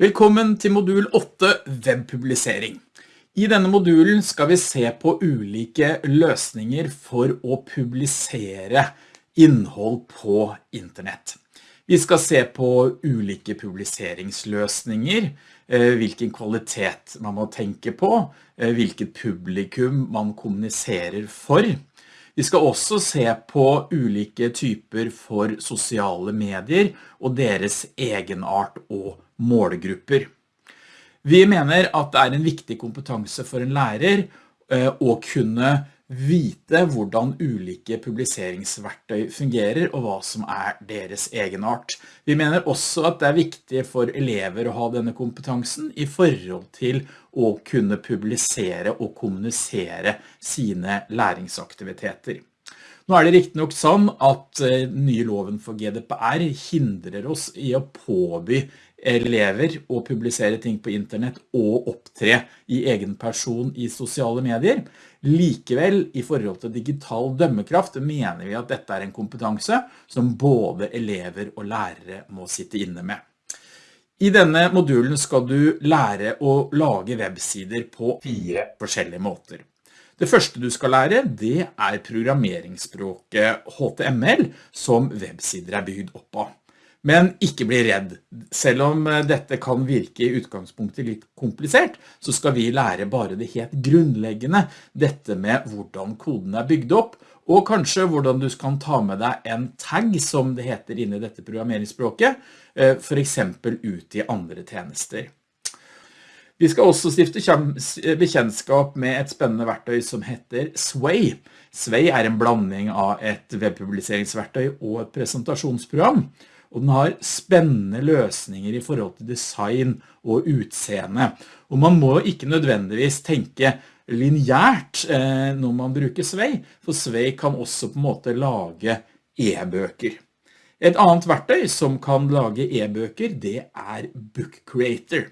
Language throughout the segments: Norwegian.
Velkommen til modul 8 webpublisering. I denne modulen skal vi se på ulike løsninger for å publisere innhold på internett. Vi skal se på ulike publiseringsløsninger, eh, hvilken kvalitet man må tenke på, eh, hvilket publikum man kommuniserer for. Vi skal også se på ulike typer for sosiale medier og deres egenart og målgrupper. Vi mener at det er en viktig kompetanse for en lærer eh, å kunne vite hvordan ulike publiseringsverktøy fungerer og hva som er deres egenart. Vi mener også at det er viktig for elever å ha denne kompetansen i forhold til å kunne publisere og kommunisere sine læringsaktiviteter. Nå er det riktig nok sånn at eh, nye loven for GDPR hindrer oss i å påby elever å publisere ting på internett og opptre i egen person i sosiale medier. Likevel, i forhold til digital dømmekraft, mener vi at dette er en kompetanse som både elever og lærere må sitte inne med. I denne modulen skal du lære å lage websider på fire forskjellige måter. Det første du skal lære, det er programmeringsspråket HTML som websider er bygd opp av. Men ikke bli redd. Selv om eh, dette kan virke i utgangspunktet litt komplisert, så skal vi lære bare det helt grunnleggende, dette med hvordan koden er bygd opp, og kanskje hvordan du kan ta med deg en tag, som det heter inne i dette programmeringsspråket, eh, for eksempel ut i andre tjenester. Vi skal også stifte bekjennskap med et spennende verktøy som heter Sway. Sway er en blanding av et webpubliseringsverktøy og et presentasjonsprogram og den har spennende løsninger i forhold til design og utseende. Og man må ikke nødvendigvis tenke lineært eh, når man bruker Svei, for Svei kan også på en måte lage e-bøker. Et annet verktøy som kan lage e-bøker, det er Book Creator.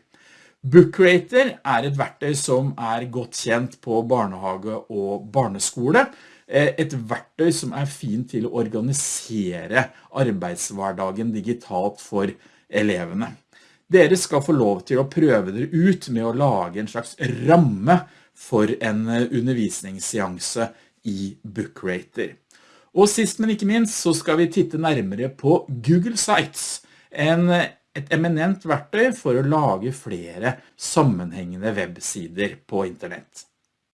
Book Creator er et verktøy som er godt kjent på barnehage og barneskole, Eh, et verktøy som er fint til å organisere arbeidshverdagen digitalt for elevene. Dere skal få lov til å prøve dere ut med å lage en slags ramme for en eh, undervisningsseanse i BookRater. Og sist, men ikke minst, så skal vi titte nærmere på Google Sites, en, et eminent verktøy for å lage flere sammenhengende websider på internett.